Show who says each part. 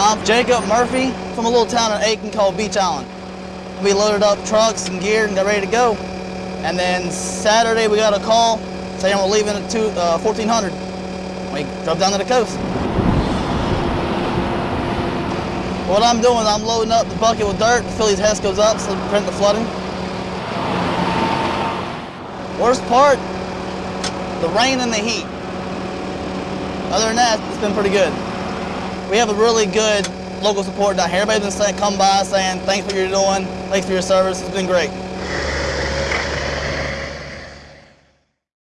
Speaker 1: I'm Jacob Murphy from a little town in Aiken called Beech Island. We loaded up trucks and gear and got ready to go. And then Saturday we got a call saying we're leaving at two, uh, 1400. We drove down to the coast. What I'm doing, I'm loading up the bucket with dirt to fill these Hescos up so prevent the flooding. Worst part, the rain and the heat. Other than that, it's been pretty good. We have a really good local support. Everybody's been saying, come by saying, thanks for what you're doing, thanks for your service. It's been great.